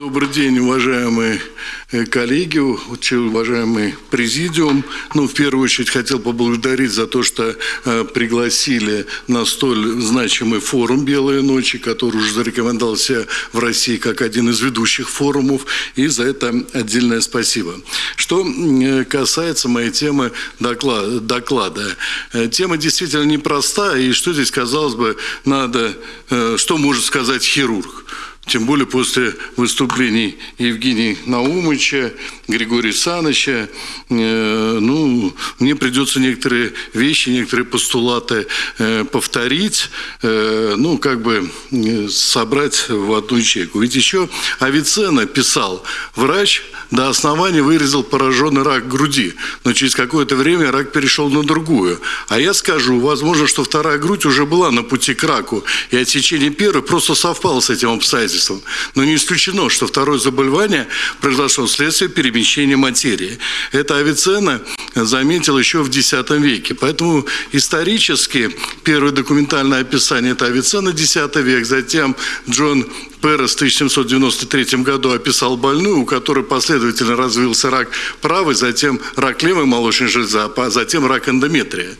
Добрый день, уважаемые э, коллеги, уважаемый президиум. Ну, в первую очередь хотел поблагодарить за то, что э, пригласили на столь значимый форум «Белые ночи», который уже зарекомендовался в России как один из ведущих форумов, и за это отдельное спасибо. Что э, касается моей темы доклада, тема действительно непростая, и что здесь, казалось бы, надо, что может сказать хирург? Тем более после выступлений Евгения Наумыча, Григория Саныча, э, ну, мне придется некоторые вещи, некоторые постулаты э, повторить, э, ну, как бы э, собрать в одну ячейку. Ведь еще Авиценна писал, врач до основания вырезал пораженный рак груди, но через какое-то время рак перешел на другую. А я скажу, возможно, что вторая грудь уже была на пути к раку, и отсечение первой просто совпало с этим обстоятельством обстоятельствам. Но не исключено, что второе заболевание произошло вследствие перемещения материи. Это Авиценна заметил еще в X веке. Поэтому исторически первое документальное описание – это Авиценна, X век, затем Джон Перес в 1793 году описал больную, у которой последовательно развился рак правой, затем рак левой молочной железы, а затем рак эндометрия.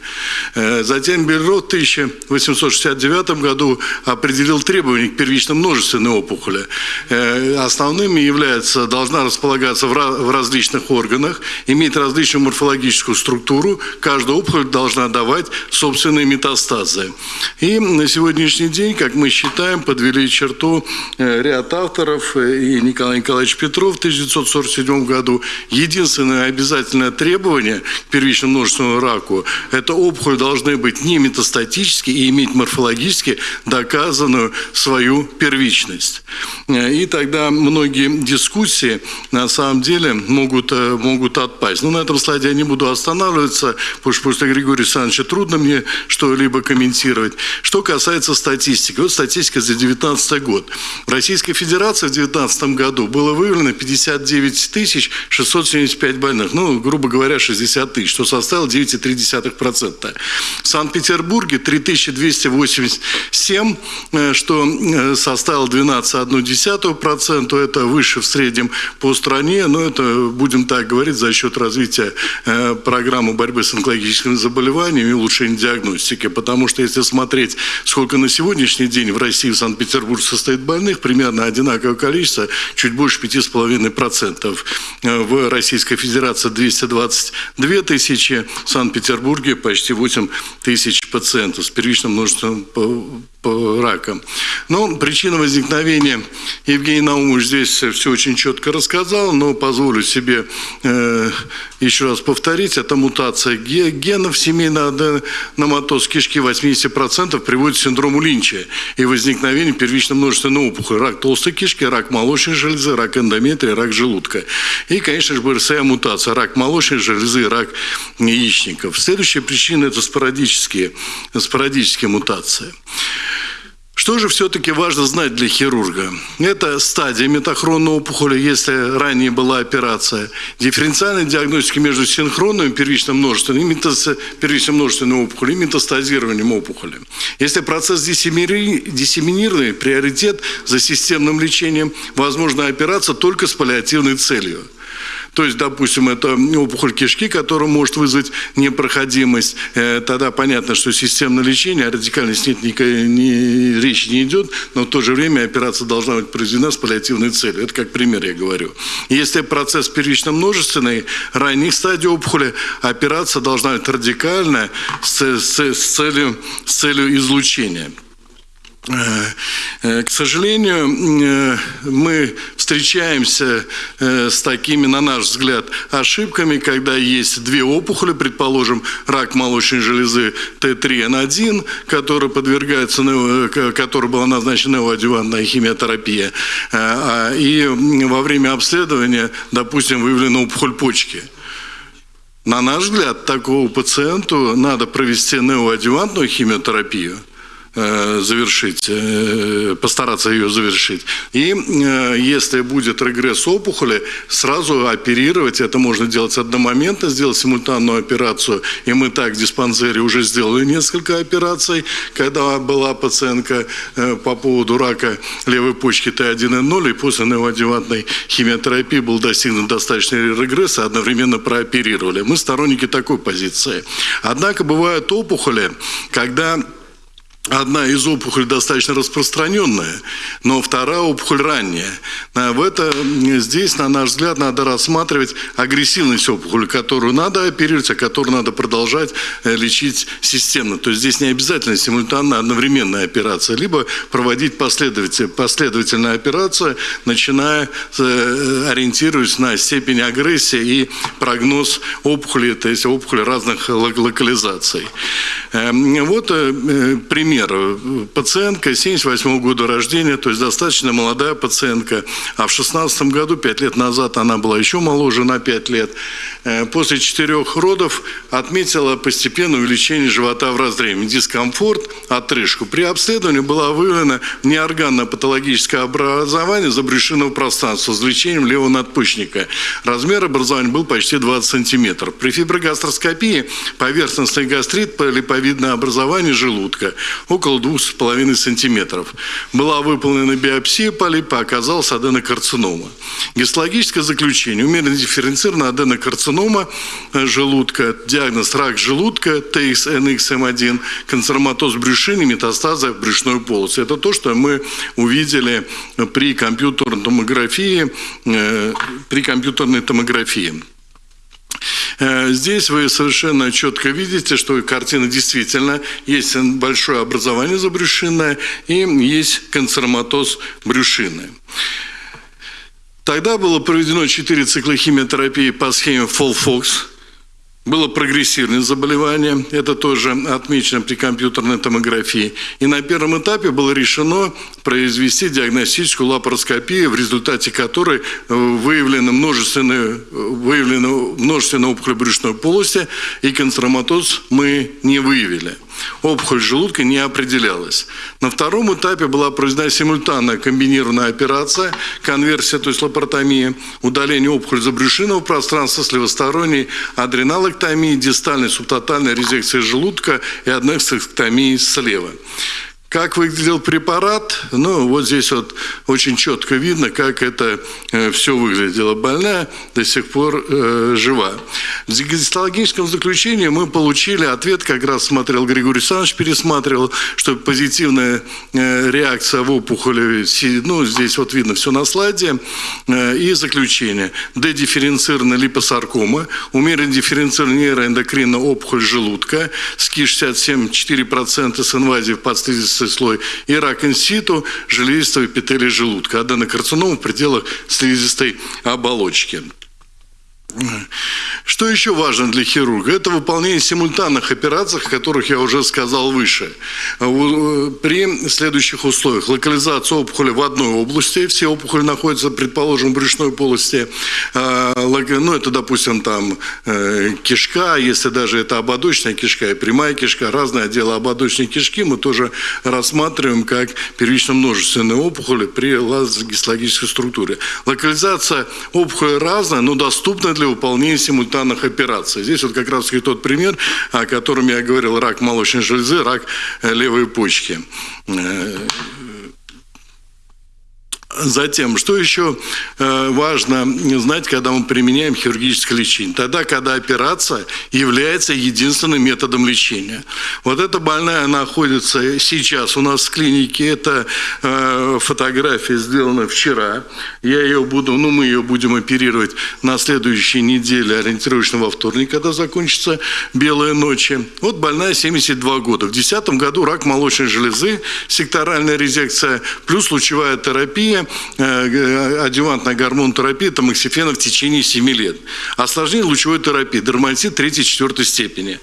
Э, затем Бельро в 1869 году определил требования к первичным множественной опухоли. Э, основными является, должна располагаться в различных органах, иметь различную морфологическую структуру, каждая опухоль должна давать собственные метастазы. И на сегодняшний день, как мы считаем, подвели черту ряд авторов, э, и Николай Николаевич Петров в 1947 году. Единственное обязательное требование к первичному множественному раку – это опухоль должны быть не метастатические и иметь морфологически доказанную свою первичность. Э, и тогда многие дискуссии на самом деле могут, могут отпасть. Но на этом слайде я не буду останавливаться, потому что после Григория Александровича трудно мне что-либо комментировать. Что касается статистики. Вот статистика за 2019 год. В Российской Федерации в 2019 году было выявлено 59 тысяч 675 больных, ну, грубо говоря, 60 тысяч, что составило 9,3%. В Санкт-Петербурге 3287, э, что э, составило 12,1%, это выше в среднем по стране, но это, будем так говорить, за счет развития э, программы борьбы с онкологическими заболеваниями и улучшения диагностики, потому что если смотреть, сколько на сегодняшний день в России, в Санкт-Петербурге состоит больных, примерно одинаковое количество, чуть больше 5,5%. В Российской Федерации 222 тысячи, в Санкт-Петербурге почти 8 тысяч пациентов с первичным множественным по ракам. Но причина возникновения Евгений Наумович здесь все очень четко рассказал, но позволю себе э, еще раз повторить. Это мутация генов семейного номатоз кишки 80% приводит к синдрому Линча и возникновению первичной множественной опухоли. Рак толстой кишки, рак молочной железы, рак эндометрия, рак желудка. И, конечно же, БРСА мутация, рак молочной железы, рак яичников. Следующая причина – это спорадические, спорадические мутации. Что же все-таки важно знать для хирурга? Это стадия метахронной опухоли, если ранее была операция, дифференциальная диагностика между синхронным первичным множественным, метастаз, первичным множественным опухолью и метастазированием опухоли. Если процесс диссеминированный, приоритет за системным лечением, возможна операция только с паллиативной целью – то есть, допустим, это опухоль кишки, которая может вызвать непроходимость. Э, тогда понятно, что системное лечение, о радикальности нет, ни, ни, речи не идет, но в то же время операция должна быть произведена с паллиативной целью. Это как пример я говорю. Если процесс первично-множественный, ранних стадий опухоли, операция должна быть радикальная с, с, с, целью, с целью излучения. Э, э, к сожалению, э, мы встречаемся с такими, на наш взгляд, ошибками, когда есть две опухоли, предположим, рак молочной железы Т3Н1, который подвергается, которой была назначена неоадювантная химиотерапия, а, и во время обследования, допустим, выявлена опухоль почки. На наш взгляд, такому пациенту надо провести неоадювантную химиотерапию – завершить, э, постараться ее завершить. И если будет регресс опухоли, сразу оперировать. Это можно делать одномоментно, сделать симультанную операцию. И мы так в диспансере уже сделали несколько операций, когда была пациентка по поводу рака левой почки Т1Н0, и после неоадъювантной химиотерапии был достигнут достаточный регресс, и одновременно прооперировали. Мы сторонники такой позиции. Однако бывают опухоли, когда Одна из опухолей достаточно распространенная, но вторая опухоль ранняя. А в это, здесь, на наш взгляд, надо рассматривать агрессивность опухоли, которую надо оперировать, а которую надо продолжать э, лечить системно. То есть здесь не обязательно симультанная одновременная операция, либо проводить последовательно, последовательную операцию, начиная, э, ориентируясь на степень агрессии и прогноз опухоли, то есть опухоли разных локализаций. Эм, вот э, пример пример. Пациентка 78 года рождения, то есть достаточно молодая пациентка, а в 16 году, 5 лет назад, она была еще моложе на 5 лет, э, после четырех родов отметила постепенное увеличение живота в разреме, дискомфорт, отрыжку. При обследовании было выявлено неорганное патологическое образование забрюшинного пространства с лечением левого надпочечника. Размер образования был почти 20 сантиметров. При фиброгастроскопии поверхностный гастрит, липовидное образование желудка около 2,5 сантиметров. Была выполнена биопсия полипа, оказалась аденокарцинома. Гистологическое заключение. Умеренно дифференцированная аденокарцинома э, желудка, диагноз рак желудка, ТХ, NXM1, канцероматоз брюшины, метастазы в брюшной полости. Это то, что мы увидели при компьютерной томографии, э, при компьютерной томографии. Э, здесь вы совершенно четко видите, что картина действительно есть большое образование забрюшинное и есть канцероматоз брюшины. Тогда было проведено 4 цикла химиотерапии по схеме Фолфокс. Было прогрессивное заболевание, это тоже отмечено при компьютерной томографии. И на первом этапе было решено произвести диагностическую лапароскопию, в результате которой э, выявлено множественное, выявлено множественное опухоль брюшной полости, и канцероматоз мы не выявили опухоль желудка не определялась. На втором этапе была произведена симультанная комбинированная операция, конверсия, то есть лапаротомия, удаление опухоли забрюшинного пространства с левосторонней адренолэктомией, дистальной субтотальной резекции желудка и аднексэктомией слева. Как выглядел препарат? Ну, вот здесь вот очень четко видно, как это э, все выглядело. Больная до сих пор э, жива. В гистологическом заключении мы получили ответ, как раз смотрел Григорий Александрович, пересматривал, что позитивная э, реакция в опухоли, ну, здесь вот видно все на слайде, э, и заключение. Дедифференцированная липосаркома, умеренно дифференцированная нейроэндокринная опухоль желудка, СКИ 67,4% с инвазией в слизистый слой, и рак инситу, железистого эпителия желудка, аденокарцинома в пределах слизистой оболочки. Что еще важно для хирурга? Это выполнение симультанных операций, о которых я уже сказал выше. При следующих условиях. Локализация опухоли в одной области, все опухоли находятся, предположим, в брюшной полости. А, ну, это, допустим, там э, кишка, если даже это ободочная кишка и прямая кишка, разные отделы ободочной кишки мы тоже рассматриваем как первично-множественные опухоли при гистологической структуре. Локализация опухоли разная, но доступна для выполнения симультанных операций. Здесь вот как раз и тот пример, о котором я говорил, рак молочной железы, рак э, левой почки. Затем, что еще э, важно знать, когда мы применяем хирургическое лечение? Тогда, когда операция является единственным методом лечения. Вот эта больная находится сейчас у нас в клинике. Это э, фотография сделана вчера. Я ее буду, ну мы ее будем оперировать на следующей неделе, ориентировочно во вторник, когда закончится белые ночи. Вот больная 72 года. В 2010 году рак молочной железы, секторальная резекция плюс лучевая терапия Э, адювантная гормонотерапия тамоксифена в течение 7 лет. Осложнение лучевой терапии, дерматит 3-4 степени.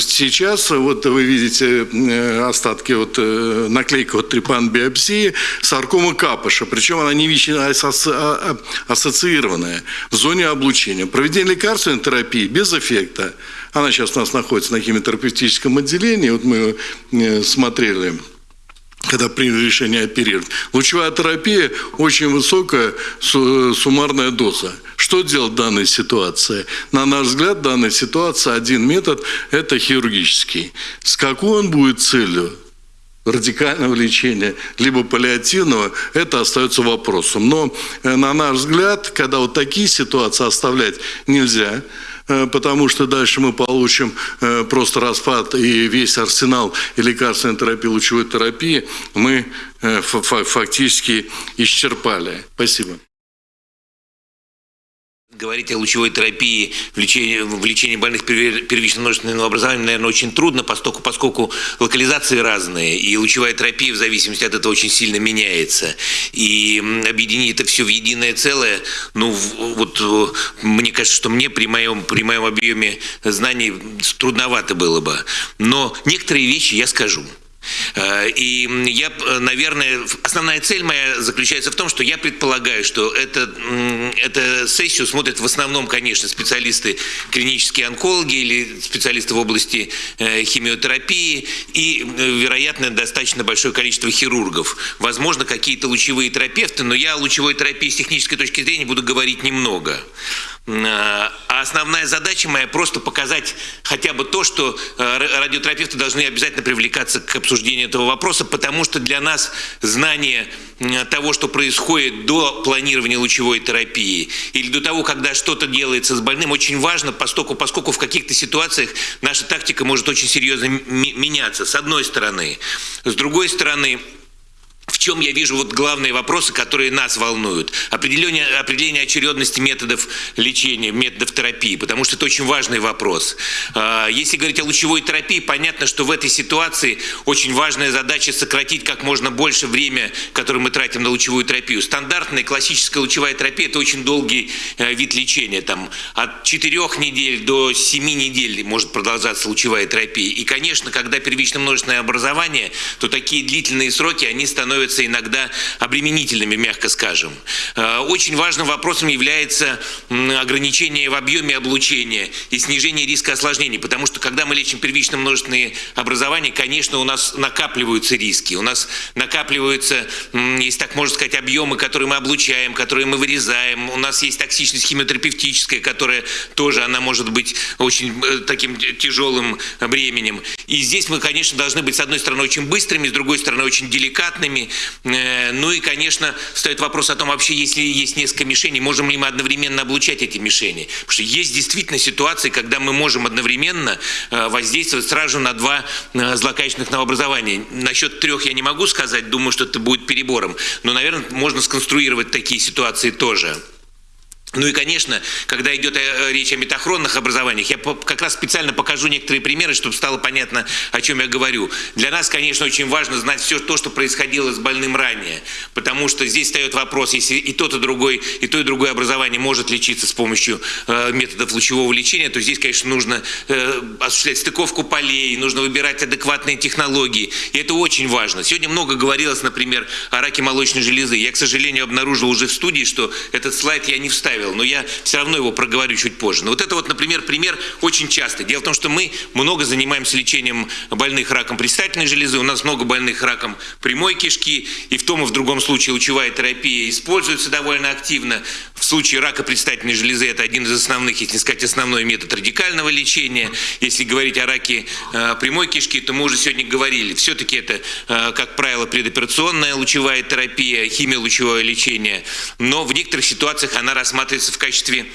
Сейчас вот вы видите э, остатки, вот э, наклейка вот трепан биопсии, саркома капыша, причем она не ВИЧ, а, а ассоциированная в зоне облучения. Проведение лекарственной терапии без эффекта. Она сейчас у нас находится на химиотерапевтическом отделении, вот мы смотрели когда приняли решение оперировать. Лучевая терапия – очень высокая суммарная доза. Что делать в данной ситуации? На наш взгляд, в данной ситуации один метод – это хирургический. С какой он будет целью? радикального лечения, либо паллиативного, это остается вопросом. Но, э, на наш взгляд, когда вот такие ситуации оставлять нельзя, потому что дальше мы получим э, просто распад и весь арсенал и лекарственной терапии, лучевой терапии мы фактически исчерпали. Спасибо говорить о лучевой терапии в лечении, в лечении больных первичным множественным образованием, наверное, очень трудно, поскольку, поскольку локализации разные, и лучевая терапия в зависимости от этого очень сильно меняется. И объединить это все в единое целое, ну, вот мне кажется, что мне при моем, при моем объеме знаний трудновато было бы. Но некоторые вещи я скажу. Э, и я, наверное, основная цель моя заключается в том, что я предполагаю, что это, эту сессию смотрят в основном, конечно, специалисты клинические онкологи или специалисты в области э, химиотерапии и, э, вероятно, достаточно большое количество хирургов. Возможно, какие-то лучевые терапевты, но я о лучевой терапии с технической точки зрения буду говорить немного. А основная задача моя просто показать хотя бы то, что э, радиотерапевты должны обязательно привлекаться к обсуждению этого вопроса, потому что для нас знание того, что происходит до планирования лучевой терапии или до того, когда что-то делается с больным, очень важно, поскольку, поскольку в каких-то ситуациях наша тактика может очень серьезно меняться, с одной стороны. С другой стороны, чем я вижу вот главные вопросы, которые нас волнуют. Определение, определение очередности методов лечения, методов терапии, потому что это очень важный вопрос. А, если говорить о лучевой терапии, понятно, что в этой ситуации очень важная задача сократить как можно больше время, которое мы тратим на лучевую терапию. Стандартная классическая лучевая терапия – это очень долгий э, вид лечения. Там, от 4 недель до 7 недель может продолжаться лучевая терапия. И, конечно, когда первично множественное образование, то такие длительные сроки, они становятся становятся иногда обременительными, мягко скажем. Э, очень важным вопросом является ограничение в объеме облучения и снижение риска осложнений, потому что когда мы лечим первично множественные образования, конечно, у нас накапливаются риски, у нас накапливаются, если так можно сказать, объемы, которые мы облучаем, которые мы вырезаем, у нас есть токсичность химиотерапевтическая, которая тоже, она может быть очень э, таким тяжелым бременем. И здесь мы, конечно, должны быть, с одной стороны, очень быстрыми, с другой стороны, очень деликатными, ну и, конечно, стоит вопрос о том, вообще, если есть несколько мишеней, можем ли мы одновременно облучать эти мишени. Потому что есть действительно ситуации, когда мы можем одновременно э, воздействовать сразу на два э, злокачественных новообразования. Насчет трех я не могу сказать, думаю, что это будет перебором. Но, наверное, можно сконструировать такие ситуации тоже. Ну и, конечно, когда идет э, речь о метахронных образованиях, я как раз специально покажу некоторые примеры, чтобы стало понятно, о чем я говорю. Для нас, конечно, очень важно знать все то, что происходило с больным ранее, потому что здесь встает вопрос, если и тот, и другой, и то, и другое образование может лечиться с помощью э, методов лучевого лечения, то здесь, конечно, нужно э, осуществлять стыковку полей, нужно выбирать адекватные технологии, и это очень важно. Сегодня много говорилось, например, о раке молочной железы. Я, к сожалению, обнаружил уже в студии, что этот слайд я не вставил оставил, но я все равно его проговорю чуть позже. Но вот это вот, например, пример очень часто. Дело в том, что мы много занимаемся лечением больных раком предстательной железы, у нас много больных раком прямой кишки, и в том и в другом случае лучевая терапия используется довольно активно. В случае рака предстательной железы это один из основных, если не сказать основной метод радикального лечения. Если говорить о раке э, прямой кишки, то мы уже сегодня говорили, все-таки это, э, как правило, предоперационная лучевая терапия, химиолучевое лечение, но в некоторых ситуациях она рассматривается в качестве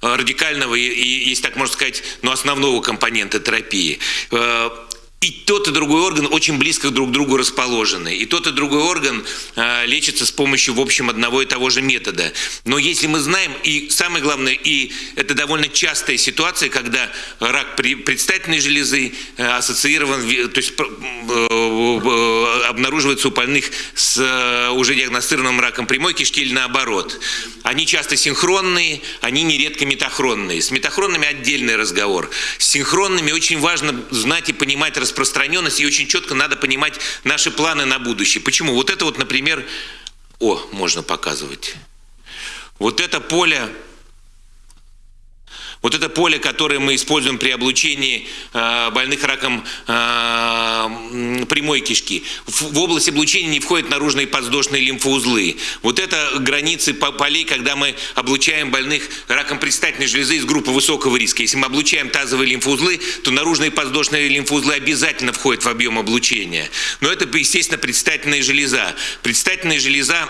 радикального и, если так можно сказать, ну, основного компонента терапии. И тот и другой орган очень близко друг к другу расположены. И тот и другой орган э, лечится с помощью, в общем, одного и того же метода. Но если мы знаем, и самое главное, и это довольно частая ситуация, когда рак предстательной железы э, ассоциирован, то есть э, обнаруживается у больных с э, уже диагностированным раком прямой кишки или наоборот. Они часто синхронные, они нередко метахронные. С метахронными отдельный разговор. С синхронными очень важно знать и понимать распространенность, и очень четко надо понимать наши планы на будущее. Почему? Вот это вот, например, о, можно показывать. Вот это поле Вот это поле, которое мы используем при облучении э, больных раком э, прямой кишки. В, область облучения не входят наружные подвздошные лимфоузлы. Вот это границы полей, когда мы облучаем больных раком предстательной железы из группы высокого риска. Если мы облучаем тазовые лимфоузлы, то наружные подвздошные лимфоузлы обязательно входят в объем облучения. Но это, естественно, предстательная железа. Предстательная железа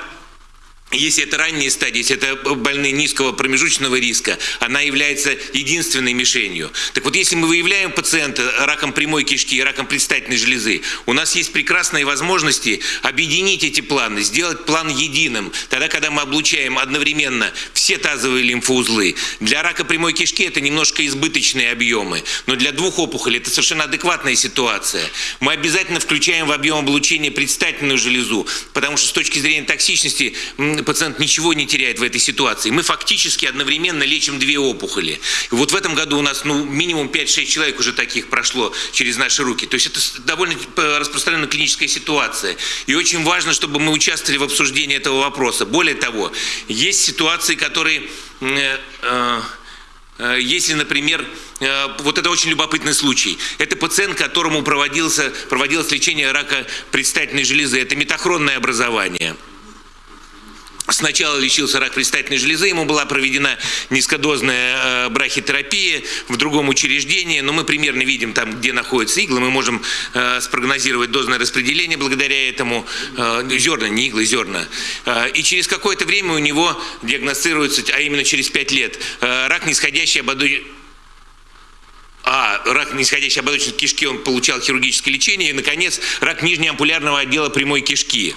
если это ранние стадии, если это больные низкого промежуточного риска, она является единственной мишенью. Так вот, если мы выявляем пациента раком прямой кишки и раком предстательной железы, у нас есть прекрасные возможности объединить эти планы, сделать план единым. Тогда, когда мы облучаем одновременно все тазовые лимфоузлы. Для рака прямой кишки это немножко избыточные объемы, но для двух опухолей это совершенно адекватная ситуация. Мы обязательно включаем в объем облучения предстательную железу, потому что с точки зрения токсичности пациент ничего не теряет в этой ситуации. Мы фактически одновременно лечим две опухоли. И вот в этом году у нас ну, минимум 5-6 человек уже таких прошло через наши руки. То есть это довольно распространенная клиническая ситуация. И очень важно, чтобы мы участвовали в обсуждении этого вопроса. Более того, есть ситуации, которые... Э, э, э, если, например, вот это очень любопытный случай. Это пациент, которому проводился, проводилось лечение рака предстательной железы. Это метахронное образование. Сначала лечился рак предстательной железы, ему была проведена низкодозная э, брахитерапия в другом учреждении, но мы примерно видим там, где находятся иглы, мы можем э, спрогнозировать дозное распределение благодаря этому, э, зерна, не иглы, зерна. И через какое-то время у него диагностируется, а именно через 5 лет, рак нисходящей ободочной а рак нисходящей ободочной кишки он получал хирургическое лечение, и, наконец, рак нижнеампулярного отдела прямой кишки.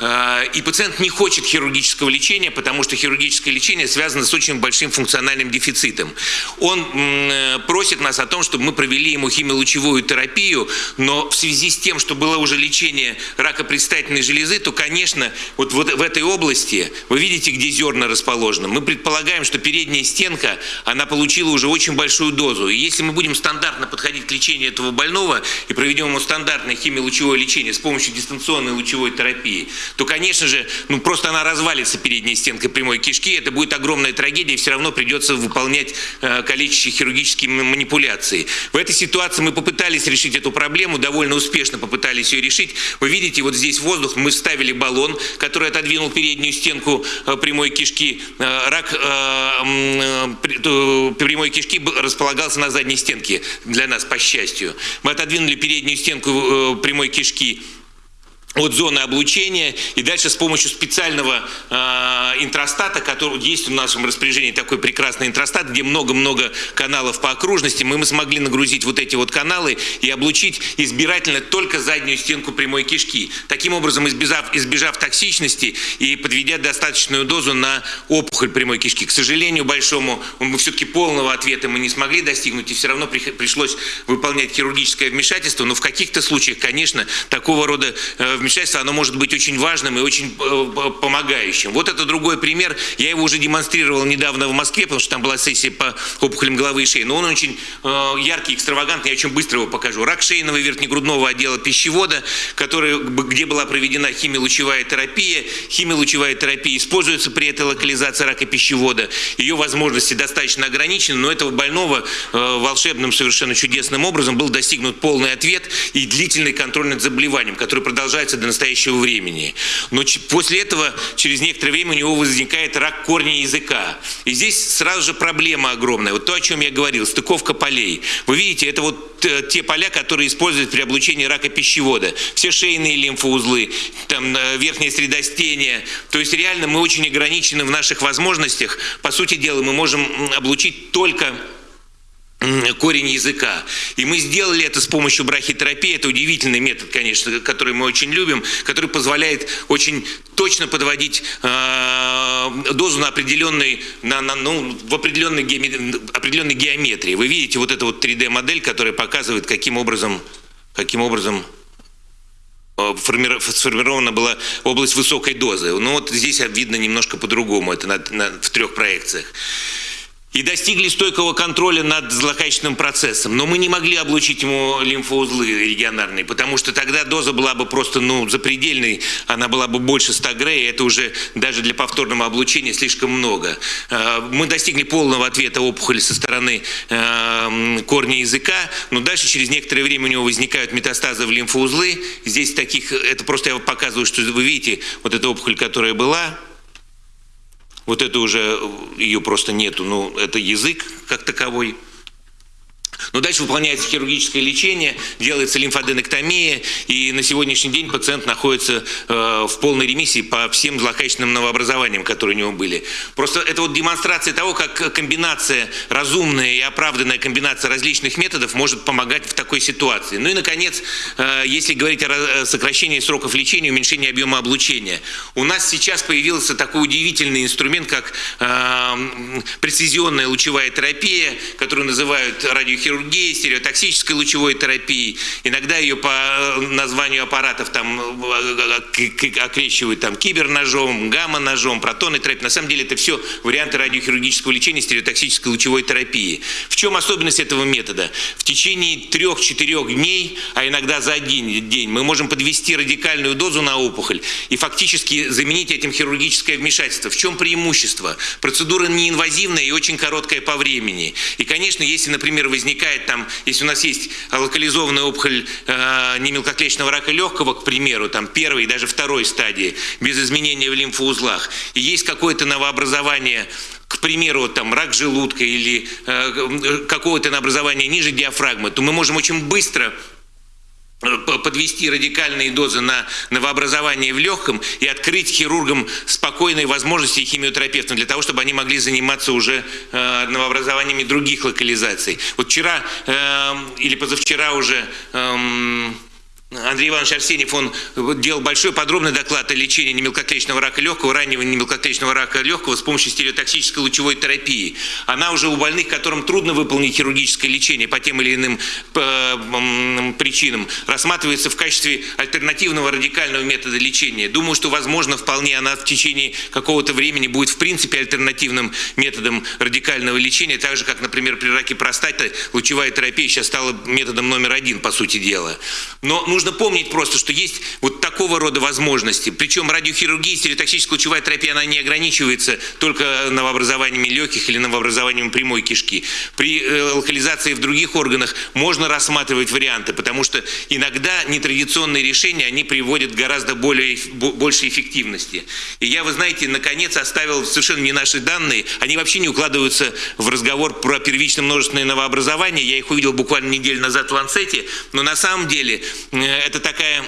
А, и пациент не хочет хирургического лечения, потому что хирургическое лечение связано с очень большим функциональным дефицитом. Он просит нас о том, чтобы мы провели ему химиолучевую терапию, но в связи с тем, что было уже лечение рака предстательной железы, то, конечно, вот в этой области, вы видите, где зерна расположены, мы предполагаем, что передняя стенка, она получила уже очень большую дозу. И если мы будем будем стандартно подходить к лечению этого больного и проведем ему стандартное химиолучевое лечение с помощью дистанционной лучевой терапии, то, конечно же, ну просто она развалится передней стенкой прямой кишки, это будет огромная трагедия, и все равно придется выполнять э, калечащие хирургические манипуляции. В этой ситуации мы попытались решить эту проблему, довольно успешно попытались ее решить. Вы видите, вот здесь воздух, мы вставили баллон, который отодвинул переднюю стенку э, прямой кишки. Э, рак э, э, прямой кишки располагался на задней стенке стенки для нас, по счастью. Мы отодвинули переднюю стенку э, прямой кишки от зоны облучения и дальше с помощью специального э, интростата, который есть в нашем распоряжении такой прекрасный интростат, где много-много каналов по окружности, мы, мы смогли нагрузить вот эти вот каналы и облучить избирательно только заднюю стенку прямой кишки. Таким образом, избежав, избежав токсичности и подведя достаточную дозу на опухоль прямой кишки. К сожалению большому, мы все-таки полного ответа мы не смогли достигнуть, и все равно при, пришлось выполнять хирургическое вмешательство, но в каких-то случаях, конечно, такого рода э, вмешательство, оно может быть очень важным и очень э, помогающим. Вот это другой пример. Я его уже демонстрировал недавно в Москве, потому что там была сессия по опухолям головы и шеи. Но он очень э, яркий, экстравагантный, я очень быстро его покажу. Рак шейного верхнегрудного отдела пищевода, который, где была проведена химиолучевая терапия. Химиолучевая терапия используется при этой локализации рака пищевода. Ее возможности достаточно ограничены, но этого больного э, волшебным, совершенно чудесным образом был достигнут полный ответ и длительный контроль над заболеванием, который продолжается до настоящего времени. Но после этого, через некоторое время, у него возникает рак корня языка. И здесь сразу же проблема огромная. Вот то, о чем я говорил, стыковка полей. Вы видите, это вот э, те поля, которые используют при облучении рака пищевода. Все шейные лимфоузлы, там э, верхняя средостения. То есть реально мы очень ограничены в наших возможностях. По сути дела, мы можем облучить только корень языка. И мы сделали это с помощью брахитерапии. Это удивительный метод, конечно, который мы очень любим, который позволяет очень точно подводить э, дозу на определенной, на, на, ну, в определенной, геометрии, определенной геометрии. Вы видите вот эту вот 3D-модель, которая показывает, каким образом, каким образом э, сформирована была область высокой дозы. Ну вот здесь видно немножко по-другому, это на, на, в трех проекциях. И достигли стойкого контроля над злокачественным процессом. Но мы не могли облучить ему лимфоузлы регионарные, потому что тогда доза была бы просто ну, запредельной, она была бы больше 100 грей, это уже даже для повторного облучения слишком много. Э, мы достигли полного ответа опухоли со стороны э, корня языка, но дальше через некоторое время у него возникают метастазы в лимфоузлы. Здесь таких, это просто я показываю, что вы видите, вот эта опухоль, которая была, вот это уже, ее просто нету, ну, это язык как таковой. Но дальше выполняется хирургическое лечение, делается лимфоденектомия, и на сегодняшний день пациент находится э, в полной ремиссии по всем злокачественным новообразованиям, которые у него были. Просто это вот демонстрация того, как комбинация, разумная и оправданная комбинация различных методов может помогать в такой ситуации. Ну и, наконец, э, если говорить о сокращении сроков лечения, уменьшении объема облучения, у нас сейчас появился такой удивительный инструмент, как э, прецизионная лучевая терапия, которую называют радиохирургией, хирургией, стереотоксической лучевой терапией. Иногда ее по э, названию аппаратов там э, э, окрещивают там киберножом, гамма-ножом, протонной терапией. На самом деле это все варианты радиохирургического лечения стереотоксической лучевой терапии. В чем особенность этого метода? В течение трех-четырех дней, а иногда за один день, мы можем подвести радикальную дозу на опухоль и фактически заменить этим хирургическое вмешательство. В чем преимущество? Процедура неинвазивная и очень короткая по времени. И, конечно, если, например, возникает возникает там, если у нас есть локализованная опухоль э, немелкоклеточного рака легкого, к примеру, там первой и даже второй стадии, без изменения в лимфоузлах, и есть какое-то новообразование к примеру, там рак желудка или э, какого-то образования ниже диафрагмы, то мы можем очень быстро подвести радикальные дозы на новообразование в легком и открыть хирургам спокойные возможности химиотерапевтам для того, чтобы они могли заниматься уже э, новообразованиями других локализаций. Вот вчера э, или позавчера уже э, Андрей Иванович Арсеньев, он делал большой подробный доклад о лечении немелкоклеточного рака легкого, раннего немелкоклеточного рака легкого с помощью стереотоксической лучевой терапии. Она уже у больных, которым трудно выполнить хирургическое лечение по тем или иным э, причинам, рассматривается в качестве альтернативного радикального метода лечения. Думаю, что, возможно, вполне она в течение какого-то времени будет, в принципе, альтернативным методом радикального лечения, так же, как, например, при раке простаты лучевая терапия сейчас стала методом номер один, по сути дела. Но нужно помнить просто, что есть вот такого рода возможности. Причем радиохирургия, стереотоксическая терапия, она не ограничивается только новообразованиями легких или новообразованиями прямой кишки. При э, локализации в других органах можно рассматривать варианты, потому что иногда нетрадиционные решения, они приводят к гораздо более, большей эффективности. И я, вы знаете, наконец оставил совершенно не наши данные, они вообще не укладываются в разговор про первично множественное новообразование. Я их увидел буквально неделю назад в Ланцете, но на самом деле это такая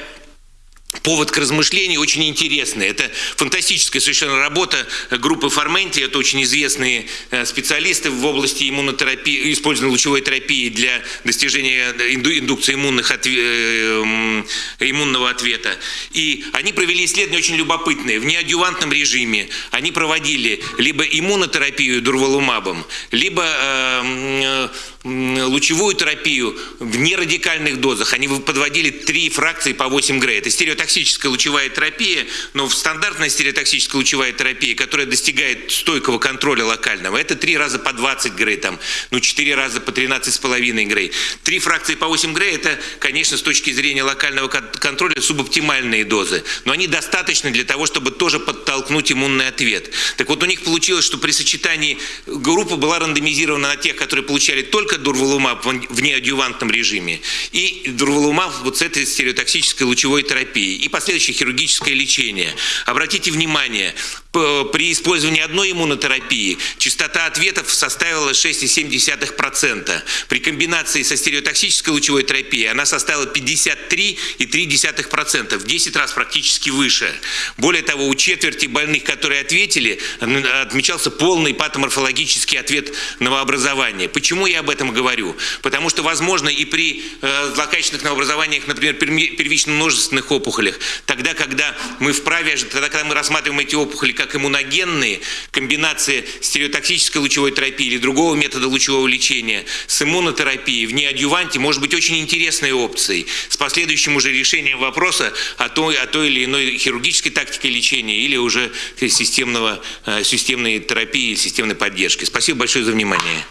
повод к размышлению очень интересный. Это фантастическая совершенно работа группы Форменти. Это очень известные э, специалисты в области иммунотерапии, использования лучевой терапии для достижения индукции иммунных отве, э, иммунного ответа. И они провели исследования очень любопытные. В неадювантном режиме они проводили либо иммунотерапию дурвалумабом, либо э, лучевую терапию в нерадикальных дозах. Они подводили три фракции по 8 грей. Это стереотоксическая лучевая терапия, но в стандартная стереотоксическая лучевая терапия, которая достигает стойкого контроля локального, это три раза по 20 грей, там, ну 4 раза по 13,5 грей. Три фракции по 8 грей, это, конечно, с точки зрения локального контроля субоптимальные дозы, но они достаточны для того, чтобы тоже подтолкнуть иммунный ответ. Так вот, у них получилось, что при сочетании группа была рандомизирована на тех, которые получали только только дурвалумаб в неадювантном режиме и дурвалумаб вот с этой стереотоксической лучевой терапией и последующее хирургическое лечение. Обратите внимание, при использовании одной иммунотерапии частота ответов составила 6,7%. При комбинации со стереотоксической лучевой терапией она составила 53,3%, в 10 раз практически выше. Более того, у четверти больных, которые ответили, отмечался полный патоморфологический ответ новообразования. Почему я об этом этом говорю. Потому что, возможно, и при э, злокачественных новообразованиях, например, первично множественных опухолях, тогда, когда мы вправе, тогда, когда мы рассматриваем эти опухоли как иммуногенные, комбинация стереотоксической лучевой терапии или другого метода лучевого лечения с иммунотерапией в неадюванте может быть очень интересной опцией с последующим уже решением вопроса о той, о той или иной хирургической тактике лечения или уже системного, э, системной терапии, системной поддержки. Спасибо большое за внимание.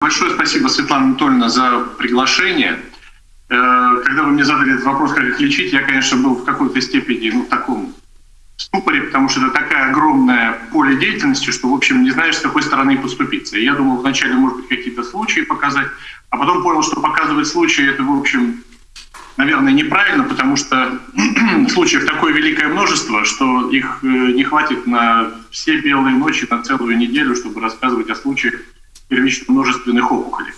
Большое спасибо, Светлана Анатольевна, за приглашение. Э, когда вы мне задали этот вопрос, как их лечить, я, конечно, был в какой-то степени ну, в таком ступоре, потому что это такая огромная поле деятельности, что, в общем, не знаешь, с какой стороны поступиться. Я думал вначале, может быть, какие-то случаи показать, а потом понял, что показывать случаи, это, в общем, наверное, неправильно, потому что случаев такое великое множество, что их э, не хватит на все белые ночи, на целую неделю, чтобы рассказывать о случаях первично множественных опухолей.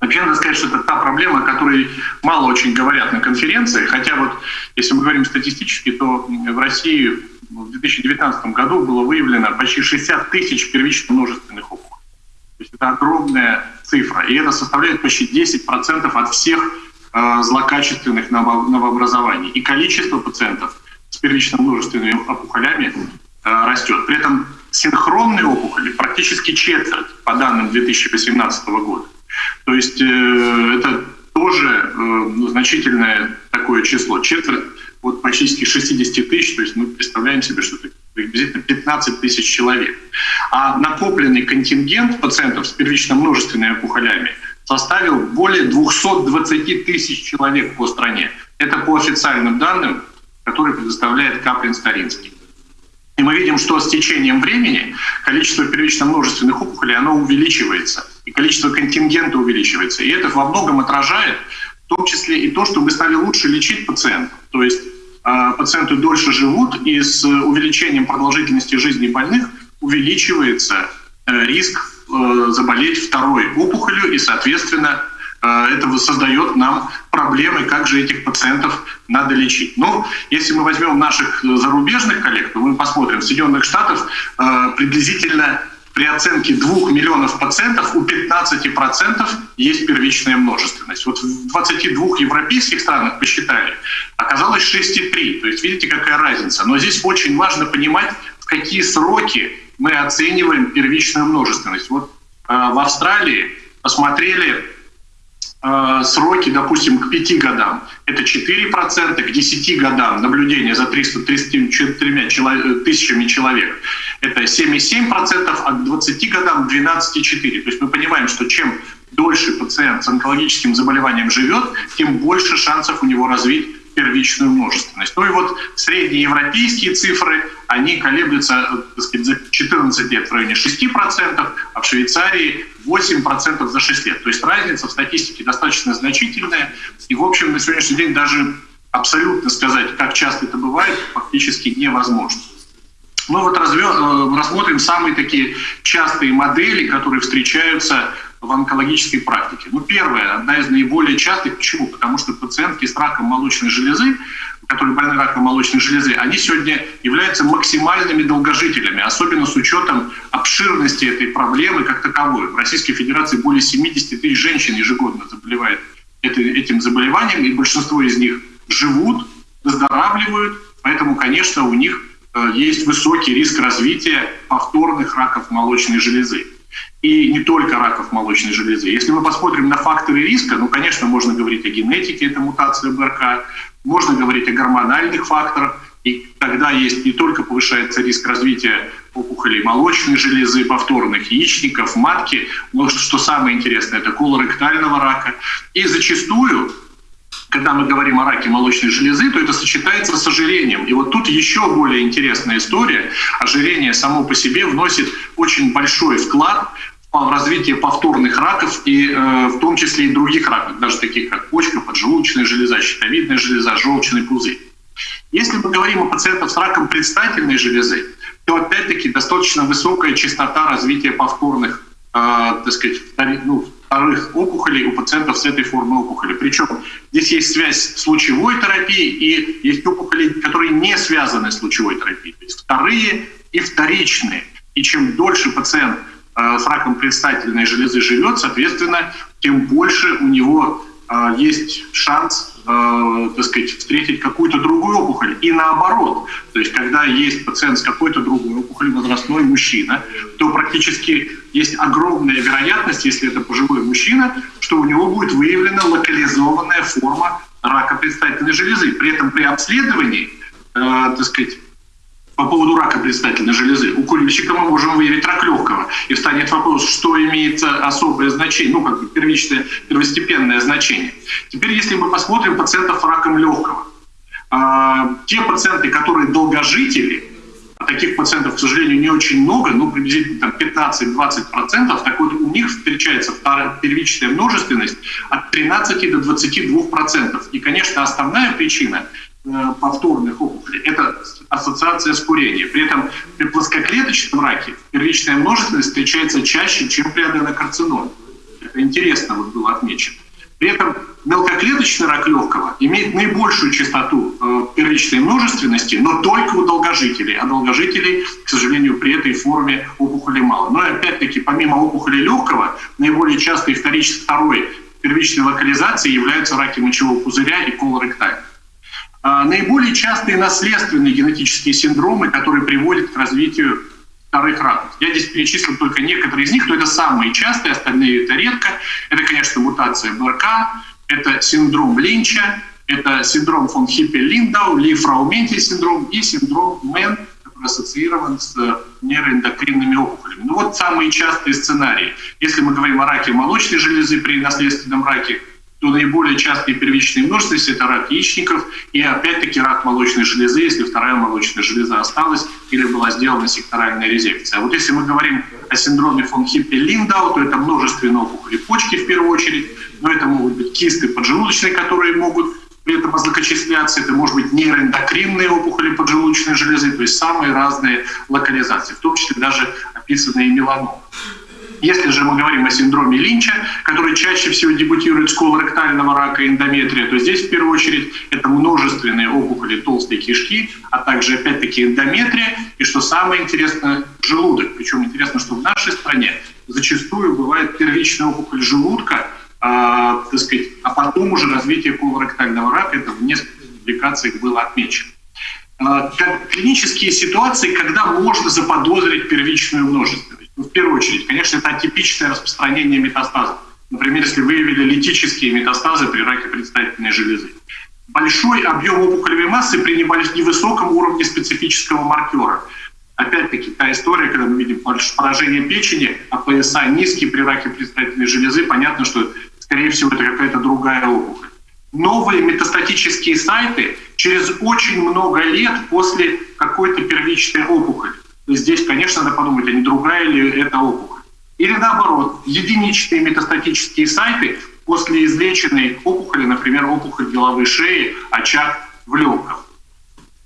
Вообще надо сказать, что это та проблема, о которой мало очень говорят на конференции, хотя вот если мы говорим статистически, то в России в 2019 году было выявлено почти 60 тысяч первично множественных опухолей. То есть это огромная цифра, и это составляет почти 10% от всех э, злокачественных новообразований. И количество пациентов с первично множественными опухолями э, растет. При этом синхронные опухоли практически четверть по данным 2018 года. То есть э, это тоже э, ну, значительное такое число. Четверть вот практически 60 тысяч, то есть мы представляем себе, что это приблизительно 15 тысяч человек. А накопленный контингент пациентов с первично множественными опухолями составил более 220 тысяч человек по стране. Это по официальным данным, которые предоставляет Каплин-Старинский. И мы видим, что с течением времени количество первично множественных опухолей оно увеличивается, и количество контингента увеличивается. И это во многом отражает в том числе и то, что мы стали лучше лечить пациентов. То есть э, пациенты дольше живут, и с увеличением продолжительности жизни больных увеличивается э, риск э, заболеть второй опухолью, и, соответственно, это создает нам проблемы, как же этих пациентов надо лечить. Ну, если мы возьмем наших зарубежных коллег, то мы посмотрим, в Соединенных Штатах э, приблизительно при оценке 2 миллионов пациентов у 15% есть первичная множественность. Вот в 22 европейских странах посчитали, оказалось 6,3. То есть видите, какая разница. Но здесь очень важно понимать, в какие сроки мы оцениваем первичную множественность. Вот э, в Австралии посмотрели э, сроки, допустим, к 5 годам. Это 4%, к 10 годам наблюдения за 334 тысячами человек это 7,7%, а к 20 годам 12,4%. То есть мы понимаем, что чем дольше пациент с онкологическим заболеванием живет, тем больше шансов у него развить первичную множественность. Ну и вот среднеевропейские цифры, они колеблются так сказать, за 14 лет в районе 6%, а в Швейцарии 8% за 6 лет. То есть разница в статистике достаточно значительная. И, в общем, на сегодняшний день даже абсолютно сказать, как часто это бывает, фактически невозможно. Мы вот э, рассмотрим самые такие частые модели, которые встречаются в онкологической практике. Ну, первая, одна из наиболее частых. Почему? Потому что пациентки с раком молочной железы, которые больны раком молочной железы, они сегодня являются максимальными долгожителями, особенно с учетом обширности этой проблемы как таковой. В Российской Федерации более 70 тысяч женщин ежегодно заболевает этим заболеванием, и большинство из них живут, выздоравливают, поэтому, конечно, у них Э, есть высокий риск развития повторных раков молочной железы. И не только раков молочной железы. Если мы посмотрим на факторы риска, ну, конечно, можно говорить о генетике, это мутация БРК, можно говорить о гормональных факторах, и тогда есть не только повышается риск развития опухолей молочной железы, повторных яичников, матки, но что самое интересное, это колоректального рака. И зачастую когда мы говорим о раке молочной железы, то это сочетается с ожирением. И вот тут еще более интересная история. Ожирение само по себе вносит очень большой вклад в развитие повторных раков, и э, в том числе и других раков, даже таких как почка, поджелудочная железа, щитовидная железа, желчный пузырь. Если мы говорим о пациентах с раком предстательной железы, то опять-таки достаточно высокая частота развития повторных э, так сказать, ну, вторых опухолей у пациентов с этой формой опухоли. Причем здесь есть связь с лучевой терапией и есть опухоли, которые не связаны с лучевой терапией. То есть вторые и вторичные. И чем дольше пациент э, с раком предстательной железы живет, соответственно, тем больше у него э, есть шанс э, так сказать, встретить какую-то другую опухоль. И наоборот, то есть когда есть пациент с какой-то другой опухолью, возрастной мужчина, то практически есть огромная вероятность, если это пожилой мужчина, что у него будет выявлена локализованная форма рака предстательной железы. При этом при обследовании, э, так сказать, по поводу рака предстательной железы. У курильщика мы можем выявить рак легкого. И встанет вопрос, что имеет особое значение, ну, как бы первичное, первостепенное значение. Теперь, если мы посмотрим пациентов раком легкого, а, те пациенты, которые долгожители, а таких пациентов, к сожалению, не очень много, ну, приблизительно 15-20%, так вот у них встречается первичная множественность от 13 до 22%. И, конечно, основная причина э, повторных опухолей – это ассоциация с курением. При этом при плоскоклеточном раке первичная множественность встречается чаще, чем при аденокарциноме. Это интересно вот было отмечено. При этом мелкоклеточный рак легкого имеет наибольшую частоту э, первичной множественности, но только у долгожителей. А долгожителей, к сожалению, при этой форме опухоли мало. Но опять-таки, помимо опухоли легкого, наиболее частой вторичной второй первичной локализацией являются раки мочевого пузыря и колоректальный. А, наиболее частые наследственные генетические синдромы, которые приводят к развитию вторых раков. Я здесь перечислил только некоторые из них, но это самые частые, остальные это редко. Это, конечно, мутация BRCA, это синдром Линча, это синдром фон Хиппе-Линдау, Ли-Фраумени синдром и синдром MEN, который ассоциирован с нейроэндокринными опухолями. Ну вот самые частые сценарии. Если мы говорим о раке молочной железы при наследственном раке, то наиболее частые первичные множественности – это рак яичников и опять-таки рак молочной железы, если вторая молочная железа осталась или была сделана секторальная резекция. А вот если мы говорим о синдроме фон Хиппе-Линдау, то это множественные опухоли почки в первую очередь, но это могут быть кисты поджелудочные, которые могут при этом озлокочисляться, это может быть нейроэндокринные опухоли поджелудочной железы, то есть самые разные локализации, в том числе даже описанные меланомы. Если же мы говорим о синдроме Линча, который чаще всего дебютирует с колоректального рака эндометрия, то здесь в первую очередь это множественные опухоли толстой кишки, а также опять-таки эндометрия, и что самое интересное, желудок. Причем интересно, что в нашей стране зачастую бывает первичная опухоль желудка, а, так сказать, а потом уже развитие колоректального рака, это в нескольких публикациях было отмечено. А, клинические ситуации, когда можно заподозрить первичную множественность. Ну, в первую очередь, конечно, это атипичное распространение метастазов. Например, если выявили литические метастазы при раке предстательной железы. Большой объем опухолевой массы при невысоком уровне специфического маркера. Опять-таки, та история, когда мы видим поражение печени, а ПСА низкий при раке предстательной железы, понятно, что, скорее всего, это какая-то другая опухоль. Новые метастатические сайты через очень много лет после какой-то первичной опухоли. Здесь, конечно, надо подумать, а не другая ли это опухоль. Или наоборот, единичные метастатические сайты после излеченной опухоли, например, опухоль головы шеи, очаг в легком.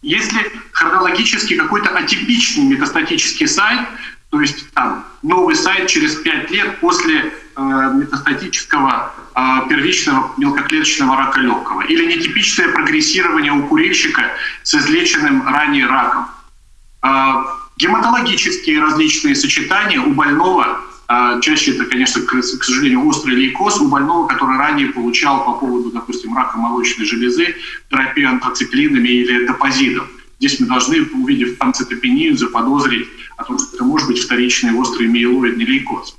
Если хронологически какой-то атипичный метастатический сайт, то есть там новый сайт через 5 лет после э, метастатического э, первичного мелкоклеточного рака легкого, или нетипичное прогрессирование у курильщика с излеченным ранее раком. Э, Гематологические различные сочетания у больного, а, чаще это, конечно, к, сожалению, острый лейкоз, у больного, который ранее получал по поводу, допустим, рака молочной железы терапию антрациклинами или топозидом. Здесь мы должны, увидев панцитопению, заподозрить о том, что это может быть вторичный острый миелоидный лейкоз.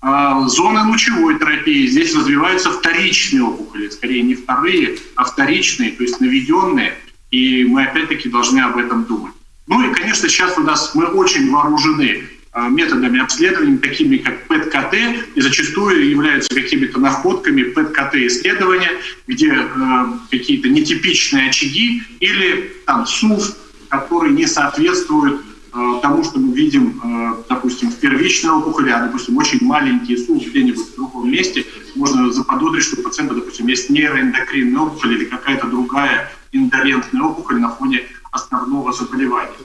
А, зоны лучевой терапии. Здесь развиваются вторичные опухоли, скорее не вторые, а вторичные, то есть наведенные. И мы опять-таки должны об этом думать. Ну и, конечно, сейчас у нас мы очень вооружены а, методами обследования, такими как ПЭТ-КТ, и зачастую являются какими-то находками ПЭТ-КТ-исследования, где э, какие-то нетипичные очаги или там СУФ, которые не соответствуют э, тому, что мы видим, э, допустим, в первичной опухоли, а, допустим, очень маленький СУФ где-нибудь в другом месте, можно заподозрить, что у пациента, допустим, есть нейроэндокринная опухоль или какая-то другая индолентная опухоль на фоне основного заболевания.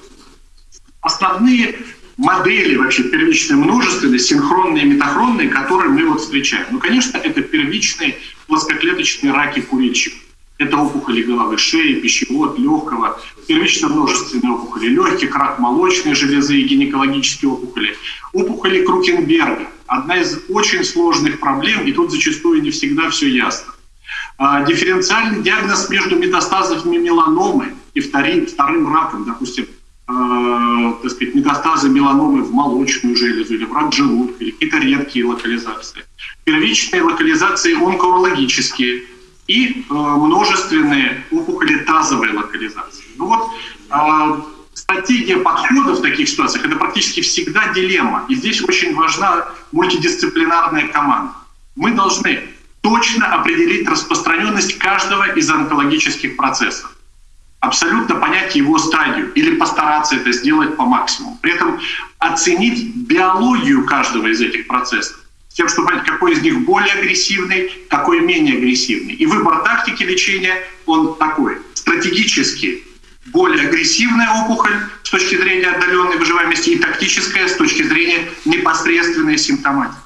Основные модели вообще первичной множественной, синхронные и метахронные, которые мы вот встречаем. Ну, конечно, это первичные плоскоклеточные раки курильщиков. Это опухоли головы шеи, пищевод, легкого, первично-множественные опухоли легких, рак молочной железы и гинекологические опухоли. Опухоли Крукенберга – одна из очень сложных проблем, и тут зачастую не всегда все ясно. А, дифференциальный диагноз между метастазами меланомы и вторым, вторым раком, допустим, э, так сказать, метастазы меланомы в молочную железу или в рак желудка, или какие-то редкие локализации. Первичные локализации онкологические и э, множественные опухоли тазовой локализации. Ну вот э, стратегия подхода в таких ситуациях – это практически всегда дилемма. И здесь очень важна мультидисциплинарная команда. Мы должны точно определить распространенность каждого из онкологических процессов абсолютно понять его стадию или постараться это сделать по максимуму. При этом оценить биологию каждого из этих процессов, с тем, чтобы понять, какой из них более агрессивный, какой менее агрессивный. И выбор тактики лечения, он такой. Стратегически более агрессивная опухоль с точки зрения отдаленной выживаемости и тактическая с точки зрения непосредственной симптоматики.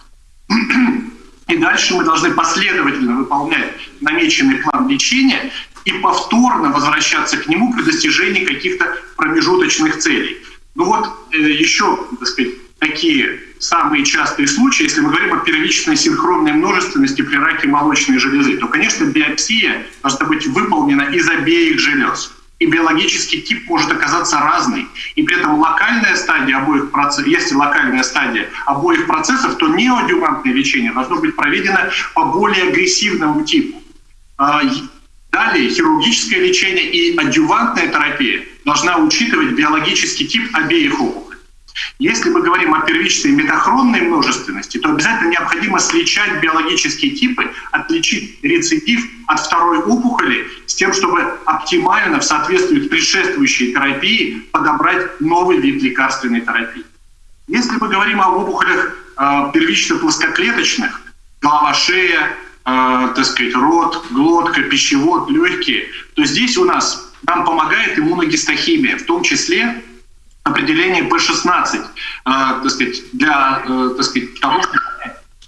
И дальше мы должны последовательно выполнять намеченный план лечения и повторно возвращаться к нему при достижении каких-то промежуточных целей. Ну вот э, еще, так сказать, такие самые частые случаи, если мы говорим о первичной синхронной множественности при раке молочной железы, то, конечно, биопсия должна быть выполнена из обеих желез и биологический тип может оказаться разный. И при этом локальная стадия обоих процессов, если локальная стадия обоих процессов, то неоадювантное лечение должно быть проведено по более агрессивному типу. А, далее хирургическое лечение и адювантная терапия должна учитывать биологический тип обеих опухолей. Если мы говорим о первичной метахронной множественности, то обязательно необходимо сличать биологические типы, отличить рецидив от второй опухоли с тем, чтобы оптимально в соответствии с предшествующей терапией подобрать новый вид лекарственной терапии. Если мы говорим об опухолях э, первично плоскоклеточных, голова, шея, так сказать, рот, глотка, пищевод, легкие, то здесь у нас нам помогает иммуногистохимия, в том числе определение P16, э, так сказать, для э, так сказать, того, что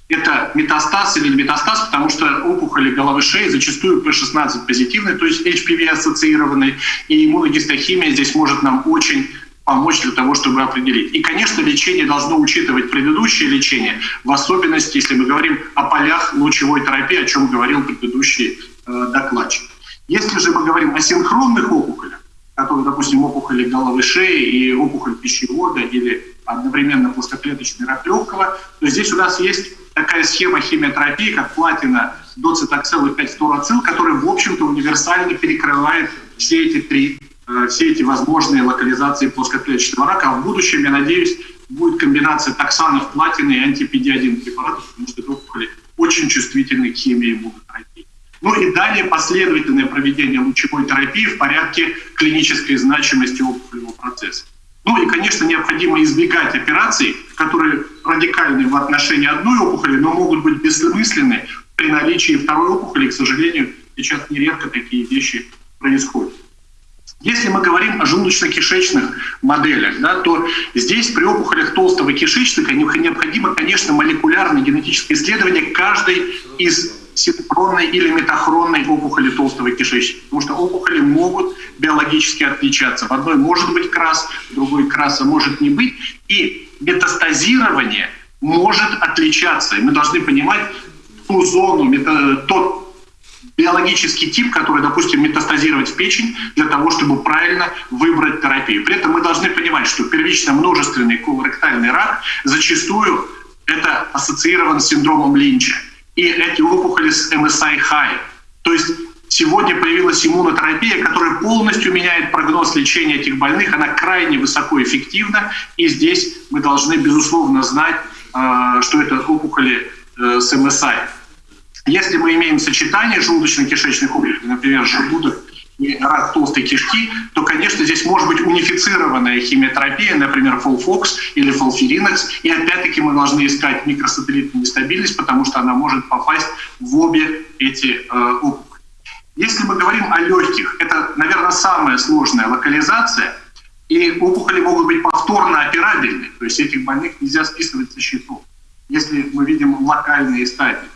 это метастаз или не метастаз, потому что опухоли головы шеи зачастую P16 позитивный, то есть HPV-ассоциированный, и иммуногистохимия здесь может нам очень помочь для того, чтобы определить. И, конечно, лечение должно учитывать предыдущее лечение, в особенности, если мы говорим о полях лучевой терапии, о чем говорил предыдущий э, докладчик. Если же мы говорим о синхронных опухолях, которые, допустим, опухоли головы шеи и опухоль пищевода или одновременно плоскоклеточный рак легкого, то здесь у нас есть такая схема химиотерапии, как платина, доцитоксел и 5-фторацил, которая, в общем-то, универсально перекрывает все эти три, все эти возможные локализации плоскоклеточного рака. А в будущем, я надеюсь, будет комбинация токсанов, платины и анти-PD-1 препаратов, потому что опухоли очень чувствительны к химии иммунотерапии. Ну и далее последовательное проведение лучевой терапии в порядке клинической значимости опухолевого процесса. Ну и, конечно, необходимо избегать операций, которые радикальны в отношении одной опухоли, но могут быть бессмысленны при наличии второй опухоли. К сожалению, сейчас нередко такие вещи происходят. Если мы говорим о желудочно-кишечных моделях, да, то здесь при опухолях толстого кишечника необходимо, конечно, молекулярное генетическое исследование каждой из синхронной или метахронной опухоли толстого кишечника. Потому что опухоли могут биологически отличаться. В одной может быть крас, в другой краса может не быть. И метастазирование может отличаться. И мы должны понимать ту зону, тот биологический тип, который, допустим, метастазировать в печень для того, чтобы правильно выбрать терапию. При этом мы должны понимать, что первично множественный колоректальный рак зачастую это ассоциирован с синдромом Линча и эти опухоли с MSI high. То есть сегодня появилась иммунотерапия, которая полностью меняет прогноз лечения этих больных. Она крайне высокоэффективна, и здесь мы должны, безусловно, знать, э, что это опухоли э, с MSI. Если мы имеем сочетание желудочно-кишечных опухолей, например, желудок и рак толстой кишки, то, конечно, здесь может быть унифицированная химиотерапия, например, фолфокс или фолфиринокс. И опять-таки мы должны искать микросателлитную нестабильность, потому что она может попасть в обе эти э, опухоли. Если мы говорим о легких, это, наверное, самая сложная локализация, и опухоли могут быть повторно операбельны, то есть этих больных нельзя списывать со счетов, если мы видим локальные стадии.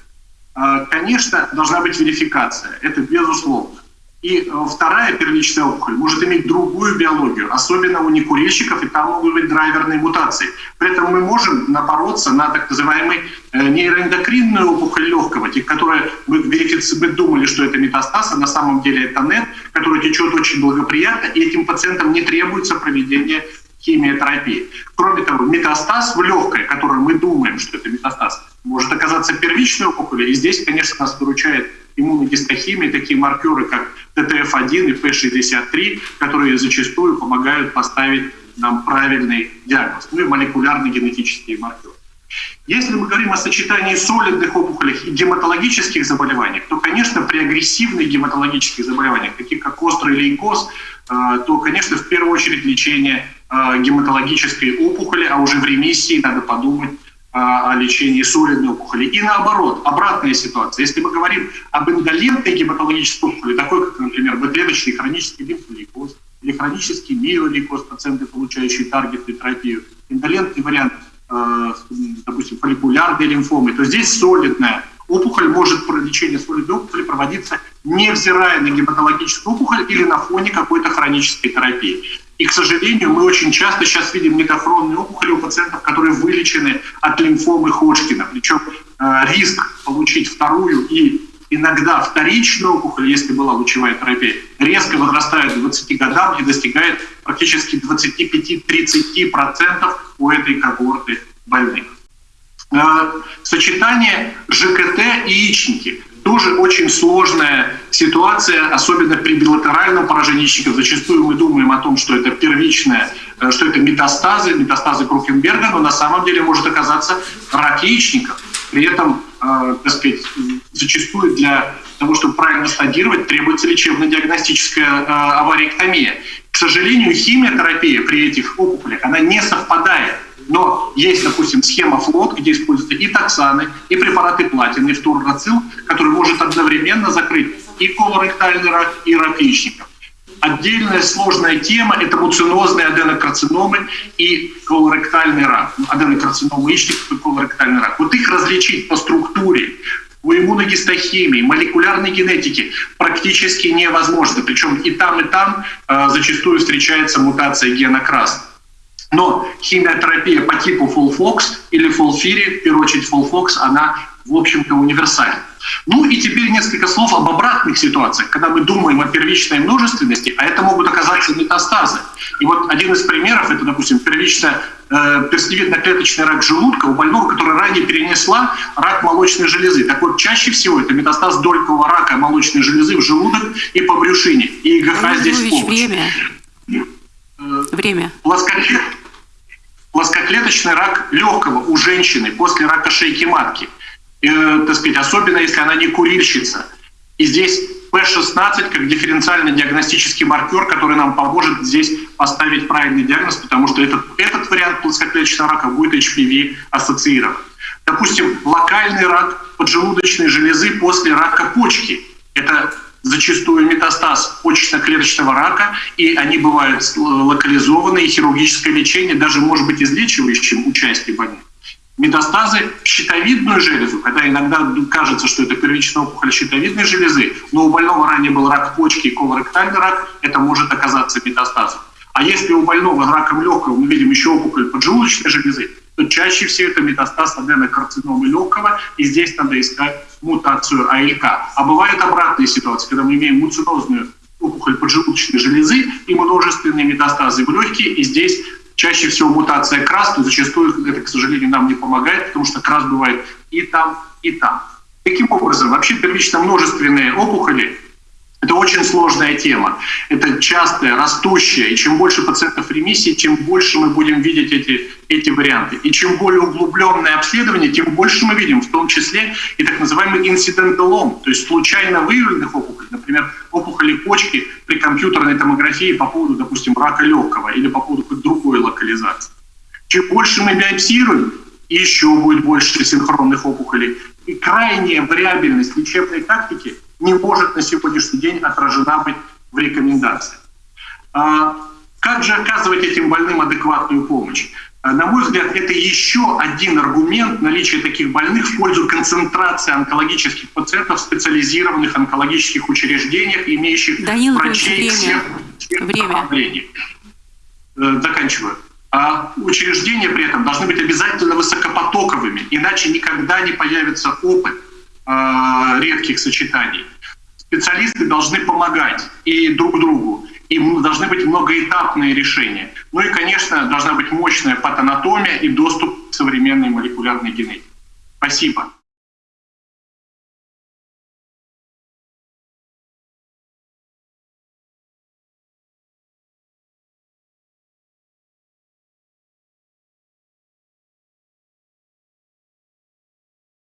Э, конечно, должна быть верификация, это безусловно. И э, вторая первичная опухоль может иметь другую биологию, особенно у некурильщиков, и там могут быть драйверные мутации. При этом мы можем напороться на так называемый э, нейроэндокринную опухоль легкого, которая мы, мы думали, что это метастаз, а на самом деле это нет, который течет очень благоприятно, и этим пациентам не требуется проведение химиотерапии. Кроме того, метастаз в легкое, который мы думаем, что это метастаз, может оказаться первичной опухолью, и здесь, конечно, нас выручает иммуногистохимии, такие маркеры, как ТТФ-1 и П63, которые зачастую помогают поставить нам правильный диагноз, ну и молекулярно-генетические маркеры. Если мы говорим о сочетании солидных опухолей и гематологических заболеваниях, то, конечно, при агрессивных гематологических заболеваниях, таких как острый лейкоз, э, то, конечно, в первую очередь лечение э, гематологической опухоли, а уже в ремиссии надо подумать о лечении солидной опухоли. И наоборот, обратная ситуация. Если мы говорим об индолентной гематологической опухоли, такой как, например, бэклеточный хронический лимфолейкоз или хронический миолейкоз, пациенты, получающие таргетную терапию, индолентный вариант, э, допустим, фолликулярной лимфомы, то здесь солидная опухоль может, лечение солидной опухоли проводиться невзирая на гематологическую опухоль или на фоне какой-то хронической терапии. И, к сожалению, мы очень часто сейчас видим метафронные опухоли у пациентов, которые вылечены от лимфомы Ходжкина. Причем э, риск получить вторую и иногда вторичную опухоль, если была лучевая терапия, резко возрастает к 20 годам и достигает практически 25-30% у этой когорты больных. Э, сочетание ЖКТ и яичники тоже очень сложная ситуация, особенно при билатеральном поражении яичников. Зачастую мы думаем о том, что это первичное, э, что это метастазы, метастазы Круфенберга, но на самом деле может оказаться рак яичников. При этом, э, так сказать, зачастую для того, чтобы правильно стадировать, требуется лечебно-диагностическая э, авариэктомия. К сожалению, химиотерапия при этих опухолях, она не совпадает но есть, допустим, схема флот, где используются и токсаны, и препараты платины, и фторнацил, который может одновременно закрыть и колоректальный рак, и рак яичников. Отдельная сложная тема – это муцинозные аденокарциномы и колоректальный рак. Ну, аденокарциномы яичников и колоректальный рак. Вот их различить по структуре, у иммуногистохимии, молекулярной генетики практически невозможно. Причем и там, и там э, зачастую встречается мутация гена красный. Но химиотерапия по типу FOLFOX или FOLFIRI, в первую очередь FOLFOX, она, в общем-то, универсальна. Ну и теперь несколько слов об обратных ситуациях, когда мы думаем о первичной множественности, а это могут оказаться метастазы. И вот один из примеров, это, допустим, первичная э, перстневидно-клеточный рак желудка у больного, который ранее перенесла рак молочной железы. Так вот, чаще всего это метастаз долькового рака молочной железы в желудок и по брюшине. И ИГХ здесь в Время. Э, время. Плоскоклет плоскоклеточный рак легкого у женщины после рака шейки матки, э, так сказать, особенно если она не курильщица. И здесь P16 как дифференциальный диагностический маркер, который нам поможет здесь поставить правильный диагноз, потому что этот, этот вариант плоскоклеточного рака будет HPV ассоциирован. Допустим, локальный рак поджелудочной железы после рака почки. Это зачастую метастаз почечно-клеточного рака, и они бывают локализованы, и хирургическое лечение даже может быть излечивающим участие больных. Метастазы в щитовидную железу, когда иногда кажется, что это первичная опухоль щитовидной железы, но у больного ранее был рак почки и колоректальный рак, это может оказаться метастазом. А если у больного раком легкого мы видим еще опухоль поджелудочной железы, то чаще всего это метастаз аденокарциномы легкого, и здесь надо искать мутацию АЛК. А бывают обратные ситуации, когда мы имеем муцинозную опухоль поджелудочной железы и множественные метастазы в легкие, и здесь чаще всего мутация КРАС, но зачастую это, к сожалению, нам не помогает, потому что КРАС бывает и там, и там. Таким образом, вообще первично множественные опухоли это очень сложная тема. Это частая, растущая. И чем больше пациентов ремиссии, тем больше мы будем видеть эти, эти варианты. И чем более углубленное обследование, тем больше мы видим, в том числе и так называемый инциденталом, то есть случайно выявленных опухолей, например, опухоли почки при компьютерной томографии по поводу, допустим, рака легкого или по поводу другой локализации. Чем больше мы биопсируем, еще будет больше синхронных опухолей. И крайняя вариабельность лечебной тактики – не может на сегодняшний день отражена быть в рекомендациях. А, как же оказывать этим больным адекватную помощь? Э, на мой взгляд, это еще один аргумент наличия таких больных в пользу концентрации онкологических пациентов в специализированных онкологических учреждениях, имеющих Данил врачей время. всех, всех Время. направлений. Э, Заканчиваю. А учреждения при этом должны быть обязательно высокопотоковыми, иначе никогда не появится опыт редких сочетаний. Специалисты должны помогать и друг другу, и должны быть многоэтапные решения. Ну и, конечно, должна быть мощная патанатомия и доступ к современной молекулярной генетике. Спасибо.